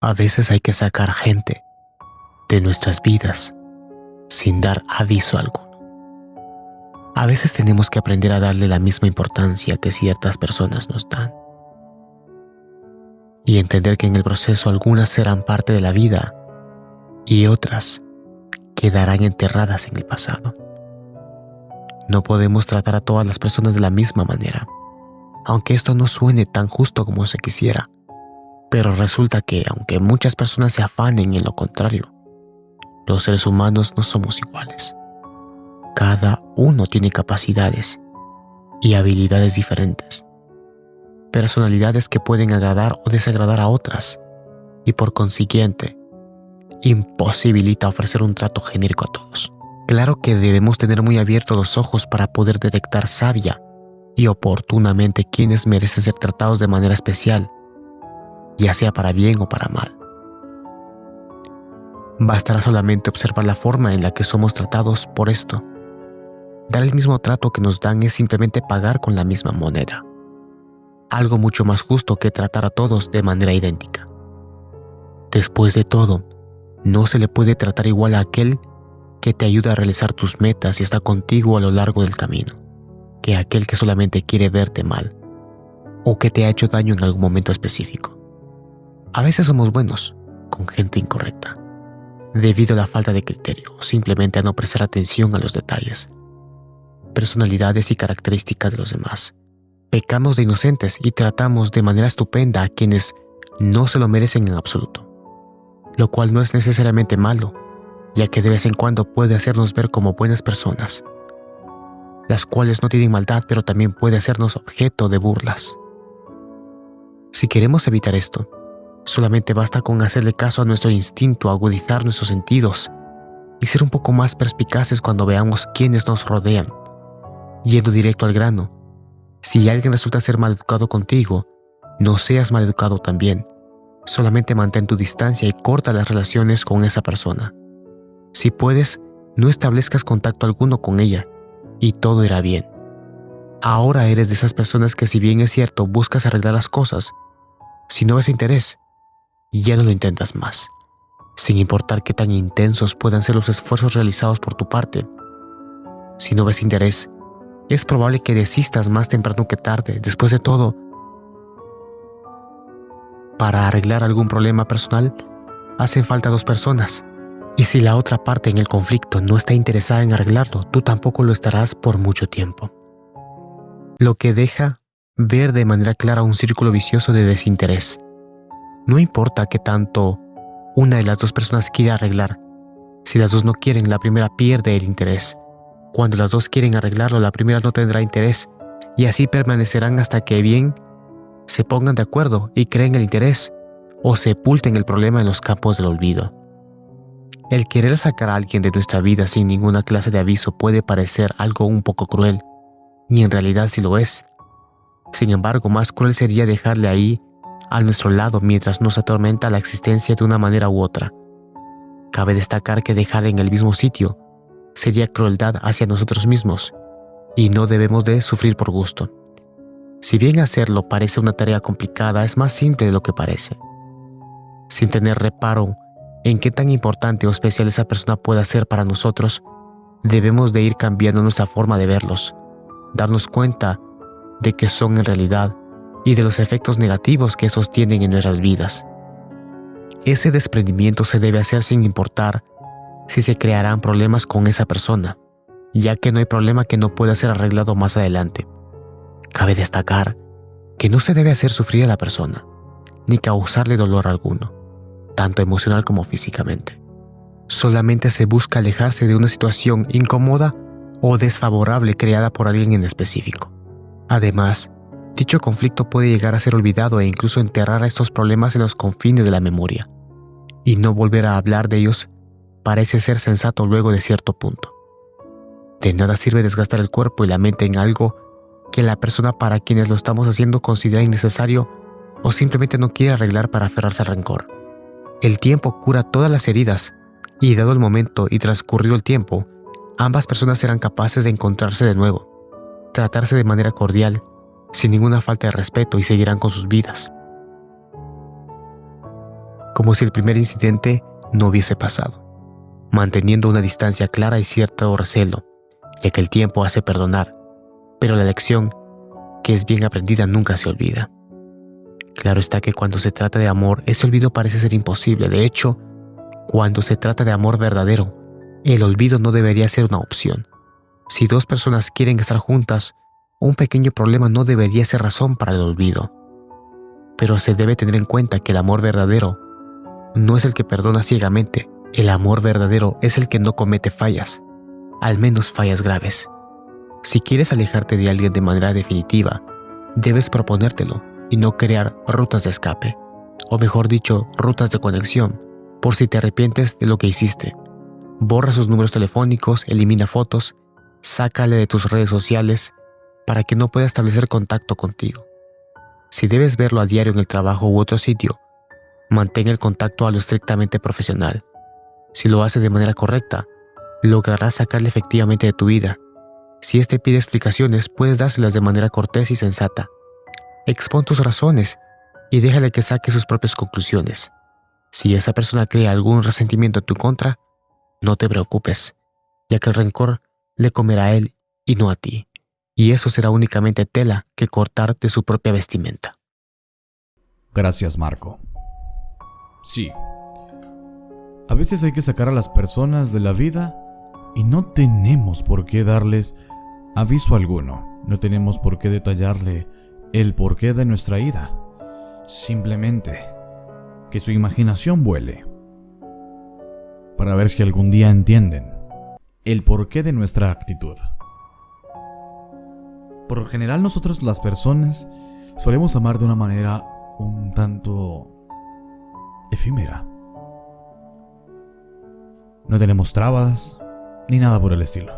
A veces hay que sacar gente de nuestras vidas sin dar aviso alguno. A veces tenemos que aprender a darle la misma importancia que ciertas personas nos dan. Y entender que en el proceso algunas serán parte de la vida y otras quedarán enterradas en el pasado. No podemos tratar a todas las personas de la misma manera, aunque esto no suene tan justo como se quisiera. Pero resulta que, aunque muchas personas se afanen en lo contrario, los seres humanos no somos iguales. Cada uno tiene capacidades y habilidades diferentes, personalidades que pueden agradar o desagradar a otras, y por consiguiente, imposibilita ofrecer un trato genérico a todos. Claro que debemos tener muy abiertos los ojos para poder detectar sabia y oportunamente quienes merecen ser tratados de manera especial, ya sea para bien o para mal. Bastará solamente observar la forma en la que somos tratados por esto. Dar el mismo trato que nos dan es simplemente pagar con la misma moneda. Algo mucho más justo que tratar a todos de manera idéntica. Después de todo, no se le puede tratar igual a aquel que te ayuda a realizar tus metas y está contigo a lo largo del camino, que aquel que solamente quiere verte mal o que te ha hecho daño en algún momento específico. A veces somos buenos con gente incorrecta debido a la falta de criterio o simplemente a no prestar atención a los detalles, personalidades y características de los demás. Pecamos de inocentes y tratamos de manera estupenda a quienes no se lo merecen en absoluto, lo cual no es necesariamente malo, ya que de vez en cuando puede hacernos ver como buenas personas, las cuales no tienen maldad pero también puede hacernos objeto de burlas. Si queremos evitar esto, Solamente basta con hacerle caso a nuestro instinto, agudizar nuestros sentidos y ser un poco más perspicaces cuando veamos quiénes nos rodean. Yendo directo al grano, si alguien resulta ser maleducado contigo, no seas maleducado también. Solamente mantén tu distancia y corta las relaciones con esa persona. Si puedes, no establezcas contacto alguno con ella y todo irá bien. Ahora eres de esas personas que si bien es cierto buscas arreglar las cosas, si no ves interés, y ya no lo intentas más, sin importar qué tan intensos puedan ser los esfuerzos realizados por tu parte. Si no ves interés, es probable que desistas más temprano que tarde. Después de todo, para arreglar algún problema personal, hacen falta dos personas. Y si la otra parte en el conflicto no está interesada en arreglarlo, tú tampoco lo estarás por mucho tiempo. Lo que deja ver de manera clara un círculo vicioso de desinterés. No importa qué tanto una de las dos personas quiera arreglar. Si las dos no quieren, la primera pierde el interés. Cuando las dos quieren arreglarlo, la primera no tendrá interés. Y así permanecerán hasta que bien se pongan de acuerdo y creen el interés o sepulten el problema en los campos del olvido. El querer sacar a alguien de nuestra vida sin ninguna clase de aviso puede parecer algo un poco cruel, y en realidad sí lo es. Sin embargo, más cruel sería dejarle ahí a nuestro lado mientras nos atormenta la existencia de una manera u otra. Cabe destacar que dejar en el mismo sitio sería crueldad hacia nosotros mismos y no debemos de sufrir por gusto. Si bien hacerlo parece una tarea complicada, es más simple de lo que parece. Sin tener reparo en qué tan importante o especial esa persona pueda ser para nosotros, debemos de ir cambiando nuestra forma de verlos, darnos cuenta de que son en realidad y de los efectos negativos que esos tienen en nuestras vidas. Ese desprendimiento se debe hacer sin importar si se crearán problemas con esa persona, ya que no hay problema que no pueda ser arreglado más adelante. Cabe destacar que no se debe hacer sufrir a la persona, ni causarle dolor alguno, tanto emocional como físicamente. Solamente se busca alejarse de una situación incómoda o desfavorable creada por alguien en específico. Además, Dicho conflicto puede llegar a ser olvidado e incluso enterrar a estos problemas en los confines de la memoria. Y no volver a hablar de ellos parece ser sensato luego de cierto punto. De nada sirve desgastar el cuerpo y la mente en algo que la persona para quienes lo estamos haciendo considera innecesario o simplemente no quiere arreglar para aferrarse al rencor. El tiempo cura todas las heridas y dado el momento y transcurrido el tiempo, ambas personas serán capaces de encontrarse de nuevo, tratarse de manera cordial sin ninguna falta de respeto y seguirán con sus vidas. como si el primer incidente no hubiese pasado, manteniendo una distancia clara y cierto recelo, ya que el tiempo hace perdonar, pero la lección que es bien aprendida nunca se olvida. Claro está que cuando se trata de amor, ese olvido parece ser imposible. De hecho, cuando se trata de amor verdadero, el olvido no debería ser una opción. Si dos personas quieren estar juntas, un pequeño problema no debería ser razón para el olvido. Pero se debe tener en cuenta que el amor verdadero no es el que perdona ciegamente. El amor verdadero es el que no comete fallas, al menos fallas graves. Si quieres alejarte de alguien de manera definitiva, debes proponértelo y no crear rutas de escape, o mejor dicho, rutas de conexión, por si te arrepientes de lo que hiciste. Borra sus números telefónicos, elimina fotos, sácale de tus redes sociales para que no pueda establecer contacto contigo. Si debes verlo a diario en el trabajo u otro sitio, mantén el contacto a lo estrictamente profesional. Si lo hace de manera correcta, lograrás sacarle efectivamente de tu vida. Si éste pide explicaciones, puedes dárselas de manera cortés y sensata. Expon tus razones y déjale que saque sus propias conclusiones. Si esa persona crea algún resentimiento en tu contra, no te preocupes, ya que el rencor le comerá a él y no a ti, y eso será únicamente tela que cortar de su propia vestimenta. Gracias, Marco. Sí. A veces hay que sacar a las personas de la vida y no tenemos por qué darles aviso alguno, no tenemos por qué detallarle el porqué de nuestra ida. Simplemente que su imaginación vuele para ver si algún día entienden el porqué de nuestra actitud. Por lo general nosotros las personas solemos amar de una manera un tanto efímera. No tenemos trabas ni nada por el estilo.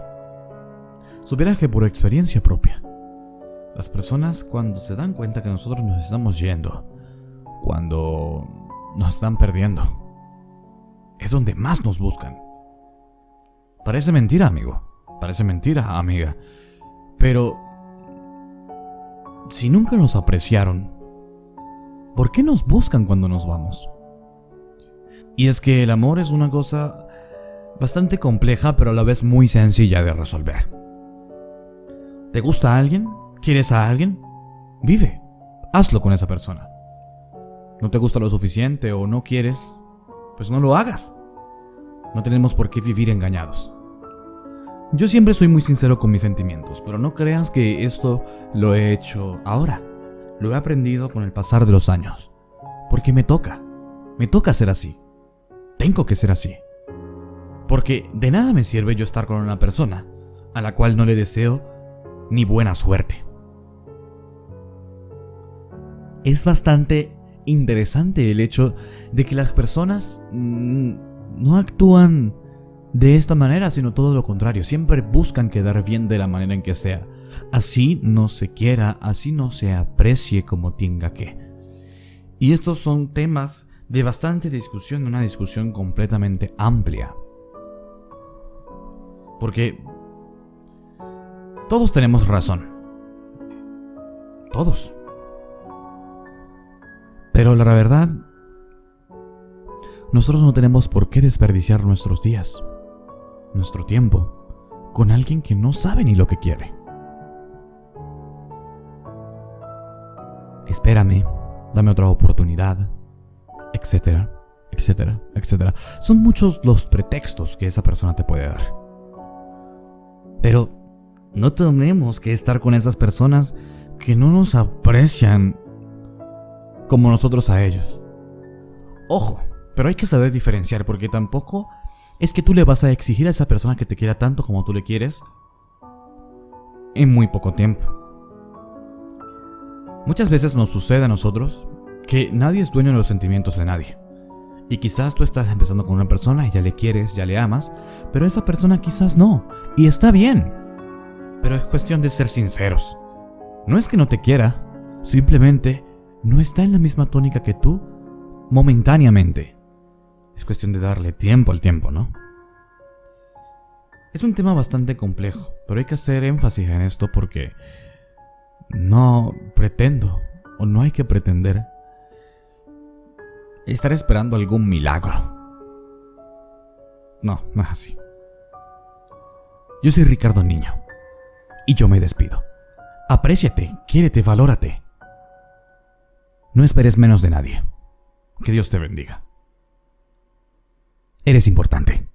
Supiera que por experiencia propia, las personas cuando se dan cuenta que nosotros nos estamos yendo, cuando nos están perdiendo, es donde más nos buscan. Parece mentira, amigo. Parece mentira, amiga. Pero... Si nunca nos apreciaron, ¿por qué nos buscan cuando nos vamos? Y es que el amor es una cosa bastante compleja, pero a la vez muy sencilla de resolver. ¿Te gusta alguien? ¿Quieres a alguien? Vive. Hazlo con esa persona. ¿No te gusta lo suficiente o no quieres? Pues no lo hagas. No tenemos por qué vivir engañados. Yo siempre soy muy sincero con mis sentimientos, pero no creas que esto lo he hecho ahora. Lo he aprendido con el pasar de los años. Porque me toca. Me toca ser así. Tengo que ser así. Porque de nada me sirve yo estar con una persona a la cual no le deseo ni buena suerte es bastante interesante el hecho de que las personas mm, no actúan de esta manera, sino todo lo contrario. Siempre buscan quedar bien de la manera en que sea. Así no se quiera, así no se aprecie como tenga que. Y estos son temas de bastante discusión, una discusión completamente amplia. Porque todos tenemos razón. Todos. Pero la verdad, nosotros no tenemos por qué desperdiciar nuestros días, nuestro tiempo, con alguien que no sabe ni lo que quiere. Espérame, dame otra oportunidad, etcétera, etcétera, etcétera. Son muchos los pretextos que esa persona te puede dar. Pero no tenemos que estar con esas personas que no nos aprecian como nosotros a ellos. Ojo, pero hay que saber diferenciar porque tampoco es que tú le vas a exigir a esa persona que te quiera tanto como tú le quieres en muy poco tiempo. Muchas veces nos sucede a nosotros que nadie es dueño de los sentimientos de nadie. Y quizás tú estás empezando con una persona y ya le quieres, ya le amas, pero esa persona quizás no. Y está bien. Pero es cuestión de ser sinceros. No es que no te quiera, simplemente no está en la misma tónica que tú momentáneamente. Es cuestión de darle tiempo al tiempo, ¿no? Es un tema bastante complejo, pero hay que hacer énfasis en esto porque no pretendo o no hay que pretender estaré esperando algún milagro. No, no es así. Yo soy Ricardo Niño. Y yo me despido. Apréciate, quiérete, valórate. No esperes menos de nadie. Que Dios te bendiga. Eres importante.